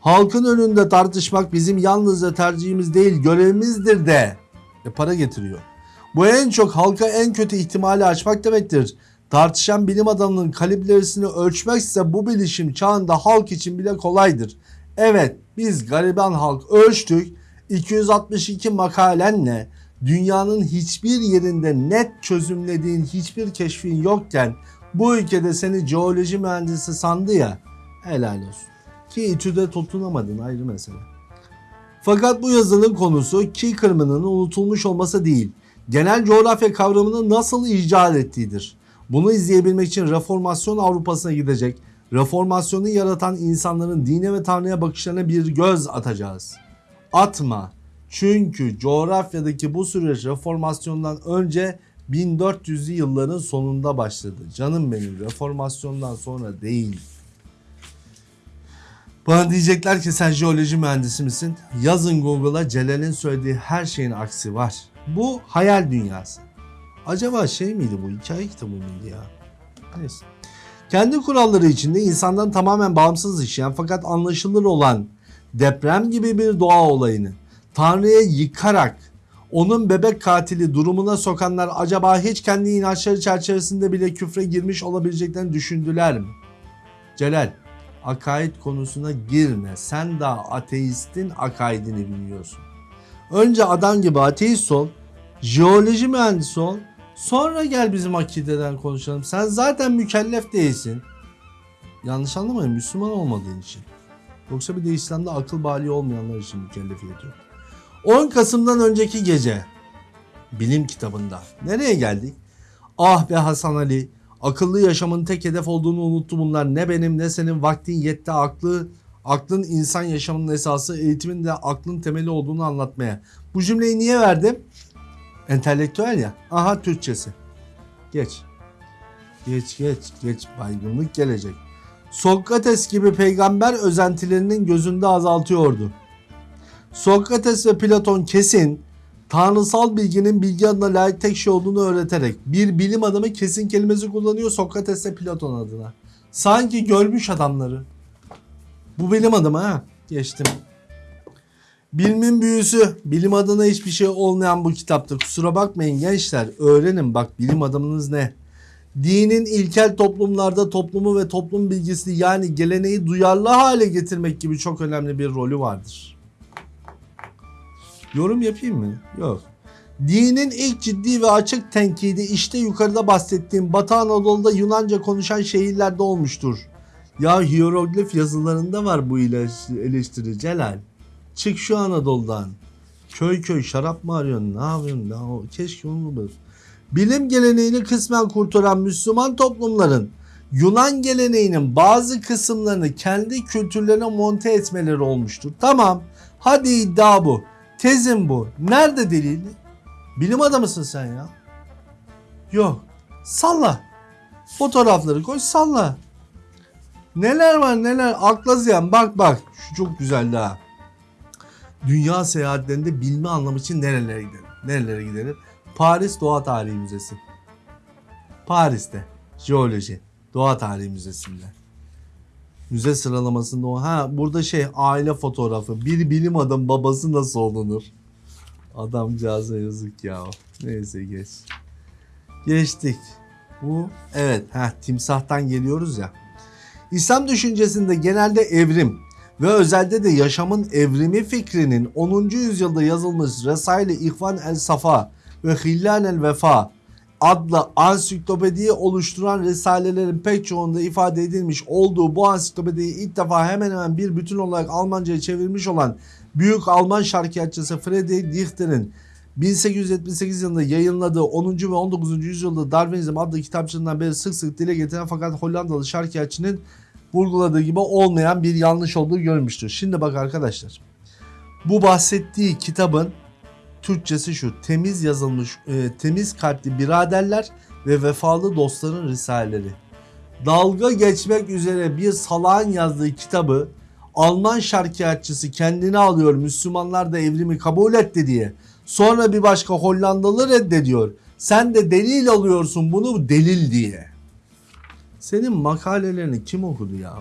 Halkın önünde tartışmak bizim yalnızca tercihimiz değil görevimizdir de. E para getiriyor. Bu en çok halka en kötü ihtimali açmak demektir. Tartışan bilim adamının kalibresini ölçmekse bu bilişim çağında halk için bile kolaydır. Evet biz gariban halk ölçtük 262 makalenle dünyanın hiçbir yerinde net çözümlediğin hiçbir keşfin yokken bu ülkede seni jeoloji mühendisi sandı ya helal olsun. Ki İTÜ'de tutunamadın ayrı mesele. Fakat bu yazının konusu ki kırmının unutulmuş olması değil, genel coğrafya kavramını nasıl icat ettiğidir. Bunu izleyebilmek için reformasyon Avrupa'sına gidecek, reformasyonu yaratan insanların dine ve tanrıya bakışlarına bir göz atacağız. Atma. Çünkü coğrafyadaki bu süreç reformasyondan önce 1400'lü yılların sonunda başladı. Canım benim reformasyondan sonra değil. Bana diyecekler ki sen jeoloji mühendisi misin? Yazın Google'a Celal'in söylediği her şeyin aksi var. Bu hayal dünyası. Acaba şey miydi bu? Hikaye kitabı mıydı ya? Neyse. Kendi kuralları içinde insandan tamamen bağımsız işleyen fakat anlaşılır olan deprem gibi bir doğa olayını Tanrı'ya yıkarak onun bebek katili durumuna sokanlar acaba hiç kendi inançları çerçevesinde bile küfre girmiş olabileceklerini düşündüler mi? Celal, akaid konusuna girme. Sen daha ateistin akaidini bilmiyorsun. Önce adam gibi ateist ol, jeoloji mühendisi ol, sonra gel bizim akideden konuşalım. Sen zaten mükellef değilsin. Yanlış anlamayın Müslüman olmadığın için. Yoksa bir de İslam'da akıl bali olmayanlar için mükellefiyet yok. 10 Kasım'dan önceki gece bilim kitabında nereye geldik? Ah be Hasan Ali akıllı yaşamın tek hedef olduğunu unuttu bunlar. Ne benim ne senin vaktin yetti aklı aklın insan yaşamının esası eğitimin de aklın temeli olduğunu anlatmaya. Bu cümleyi niye verdim? Entelektüel ya. Aha Türkçesi. Geç. Geç geç geç baygınlık gelecek. Sokrates gibi peygamber özentilerinin gözünde azaltıyordu. Sokrates ve Platon kesin tanrısal bilginin bilgi adına layık tek şey olduğunu öğreterek bir bilim adamı kesin kelimesi kullanıyor Sokrates ve Platon adına. Sanki görmüş adamları. Bu bilim adamı ha. Geçtim. Bilimin büyüsü. Bilim adına hiçbir şey olmayan bu kitapta. Kusura bakmayın gençler. Öğrenin bak bilim adamınız ne. Dinin ilkel toplumlarda toplumu ve toplum bilgisini yani geleneği duyarlı hale getirmek gibi çok önemli bir rolü vardır. Yorum yapayım mı? Yok. Dinin ilk ciddi ve açık tenkidi işte yukarıda bahsettiğim Batı Anadolu'da Yunanca konuşan şehirlerde olmuştur. Ya hieroglif yazılarında var bu eleştiri Celal. Çık şu Anadolu'dan. Köy köy şarap mı arıyorsun? Ne yapıyorsun? Ne, o- keşke onu bulur. Bilim geleneğini kısmen kurtaran Müslüman toplumların Yunan geleneğinin bazı kısımlarını kendi kültürlerine monte etmeleri olmuştur. Tamam. Hadi iddia bu. Tezin bu. Nerede delili? Bilim adamısın sen ya. Yok. Salla. Fotoğrafları koy salla. Neler var neler akla ziyan bak bak şu çok güzel daha. Dünya seyahatlerinde bilme anlamı için nerelere gidelim? Nerelere gidelim? Paris Doğa Tarihi Müzesi. Paris'te jeoloji Doğa Tarihi Müzesi'nde. Müze sıralamasında o. Ha burada şey aile fotoğrafı. Bir bilim adam babası nasıl olunur? Adamcağıza yazık ya. Neyse geç. Geçtik. Bu evet ha timsahtan geliyoruz ya. İslam düşüncesinde genelde evrim ve özelde de yaşamın evrimi fikrinin 10. yüzyılda yazılmış Resail-i İhvan el Safa ve Hilal el Vefa adlı ansiklopediyi oluşturan risalelerin pek çoğunda ifade edilmiş olduğu bu ansiklopediyi ilk defa hemen hemen bir bütün olarak Almanca'ya çevirmiş olan büyük Alman şarkiyatçısı Friedrich Dichter'in 1878 yılında yayınladığı 10. ve 19. yüzyılda Darwinizm adlı kitapçığından beri sık sık dile getiren fakat Hollandalı şarkiyatçının vurguladığı gibi olmayan bir yanlış olduğu görmüştür. Şimdi bak arkadaşlar. Bu bahsettiği kitabın Türkçesi şu. Temiz yazılmış, e, temiz kalpli biraderler ve vefalı dostların risaleleri. Dalga geçmek üzere bir salağın yazdığı kitabı Alman şarkiyatçısı kendine alıyor Müslümanlar da evrimi kabul etti diye. Sonra bir başka Hollandalı reddediyor. Sen de delil alıyorsun bunu delil diye. Senin makalelerini kim okudu ya?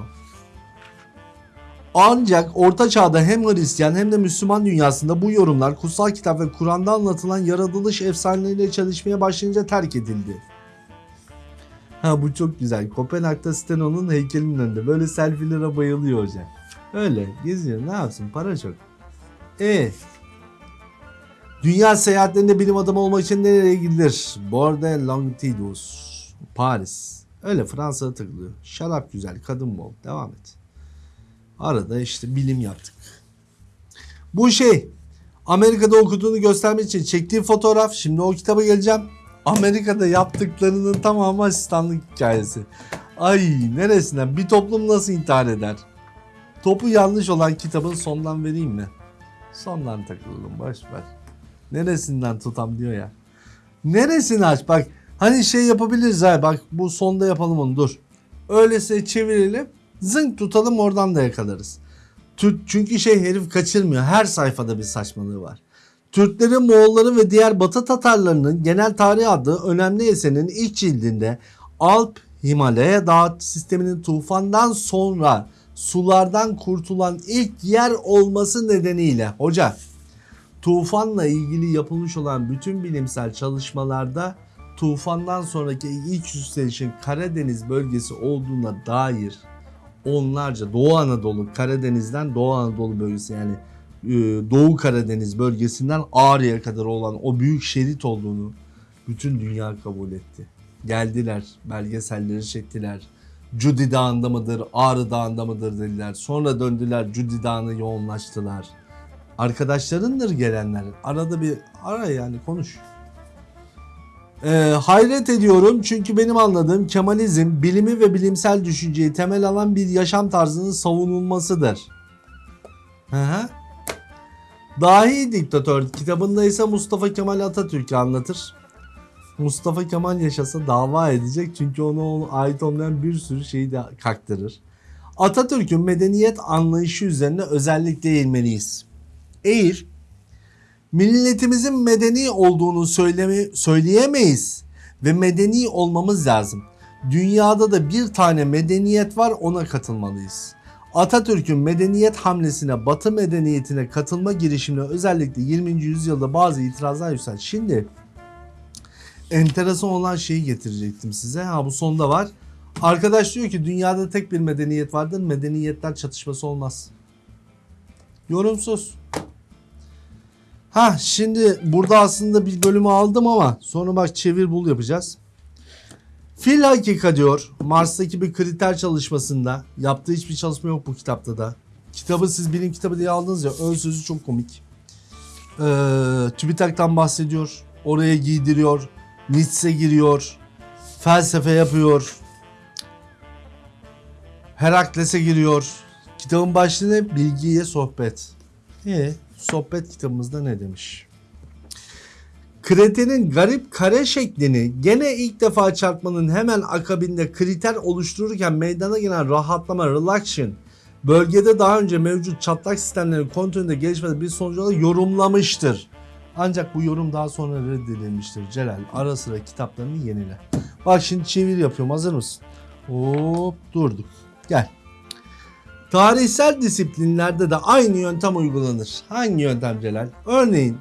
Ancak Orta Çağ'da hem Hristiyan hem de Müslüman dünyasında bu yorumlar kutsal kitap ve Kur'an'da anlatılan yaratılış efsaneleriyle çalışmaya başlayınca terk edildi. Ha bu çok güzel. Kopenhag'da Steno'nun heykelinin önünde. Böyle selfielere bayılıyor hocam. Öyle geziyor. Ne yapsın? Para çok. E Dünya seyahatlerinde bilim adamı olmak için nereye gidilir? Bordeaux Longitudos. Paris. Öyle Fransa'da takılıyor. Şarap güzel, kadın bol. Devam et. Arada işte bilim yaptık. Bu şey Amerika'da okuduğunu göstermek için çektiği fotoğraf. Şimdi o kitaba geleceğim. Amerika'da yaptıklarının tamamı asistanlık hikayesi. Ay neresinden? Bir toplum nasıl intihar eder? Topu yanlış olan kitabın sondan vereyim mi? Sondan takılalım boş ver. Neresinden tutam diyor ya. Neresini aç bak. Hani şey yapabiliriz ha bak bu sonda yapalım onu dur. Öylese çevirelim. Zınk tutalım oradan da yakalarız. Türk, çünkü şey herif kaçırmıyor. Her sayfada bir saçmalığı var. Türklerin, Moğolların ve diğer Batı Tatarlarının genel tarih adlı önemli eserinin ilk cildinde Alp Himalaya dağ sisteminin tufandan sonra sulardan kurtulan ilk yer olması nedeniyle hoca tufanla ilgili yapılmış olan bütün bilimsel çalışmalarda tufandan sonraki ilk yükselişin Karadeniz bölgesi olduğuna dair onlarca Doğu Anadolu Karadeniz'den Doğu Anadolu bölgesi yani e, Doğu Karadeniz bölgesinden Ağrı'ya kadar olan o büyük şerit olduğunu bütün dünya kabul etti. Geldiler, belgeselleri çektiler. Cudi Dağı'nda mıdır, Ağrı Dağı'nda mıdır dediler. Sonra döndüler Cudi Dağı'na yoğunlaştılar. Arkadaşlarındır gelenler. Arada bir ara yani konuş. Ee, hayret ediyorum çünkü benim anladığım Kemalizm bilimi ve bilimsel düşünceyi temel alan bir yaşam tarzının savunulmasıdır. Hı. Dahi Diktatör kitabında ise Mustafa Kemal Atatürk'ü anlatır. Mustafa Kemal yaşasa dava edecek çünkü ona ait olmayan bir sürü şeyi de kaktırır. Atatürk'ün medeniyet anlayışı üzerine özellikle eğilmeliyiz. Eğer milletimizin medeni olduğunu söyleme, söyleyemeyiz ve medeni olmamız lazım. Dünyada da bir tane medeniyet var ona katılmalıyız. Atatürk'ün medeniyet hamlesine, Batı medeniyetine katılma girişimine özellikle 20. yüzyılda bazı itirazlar yüksel. Şimdi enteresan olan şeyi getirecektim size. Ha bu sonda var. Arkadaş diyor ki dünyada tek bir medeniyet vardır. Medeniyetler çatışması olmaz. Yorumsuz. Ha şimdi burada aslında bir bölümü aldım ama sonra bak çevir bul yapacağız. Fil hakika diyor Mars'taki bir kriter çalışmasında yaptığı hiçbir çalışma yok bu kitapta da. Kitabı siz bilim kitabı diye aldınız ya ön sözü çok komik. Ee, TÜBİTAK'tan bahsediyor. Oraya giydiriyor. Nietzsche giriyor. Felsefe yapıyor. Herakles'e giriyor. Kitabın başlığı ne? Bilgiye sohbet. E sohbet kitabımızda ne demiş? Kretenin garip kare şeklini gene ilk defa çarpmanın hemen akabinde kriter oluştururken meydana gelen rahatlama, relaxation, bölgede daha önce mevcut çatlak sistemlerin kontrolünde gelişmede bir olarak yorumlamıştır. Ancak bu yorum daha sonra reddedilmiştir. Celal ara sıra kitaplarını yenile. Bak şimdi çevir yapıyorum hazır mısın? Hop durduk. Gel. Tarihsel disiplinlerde de aynı yöntem uygulanır. Hangi yöntem Celal? Örneğin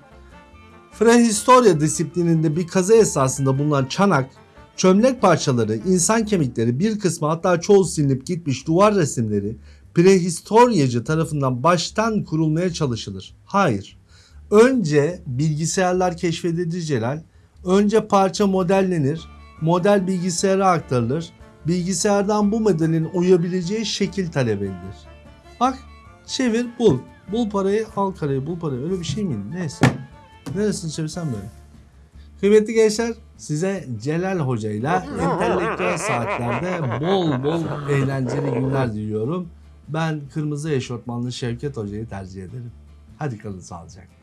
Prehistorya disiplininde bir kazı esasında bulunan çanak, çömlek parçaları, insan kemikleri, bir kısmı hatta çoğu silinip gitmiş duvar resimleri prehistoryacı tarafından baştan kurulmaya çalışılır. Hayır. Önce bilgisayarlar keşfedilir Celal. Önce parça modellenir. Model bilgisayara aktarılır. Bilgisayardan bu modelin uyabileceği şekil talep edilir. Bak çevir bul. Bul parayı al karayı bul parayı. Öyle bir şey miydi? Neyse. Neresini çevirsen böyle. Kıymetli gençler size Celal Hoca ile entelektüel saatlerde bol bol eğlenceli günler diliyorum. Ben kırmızı eşortmanlı Şevket Hoca'yı tercih ederim. Hadi kalın sağlıcakla.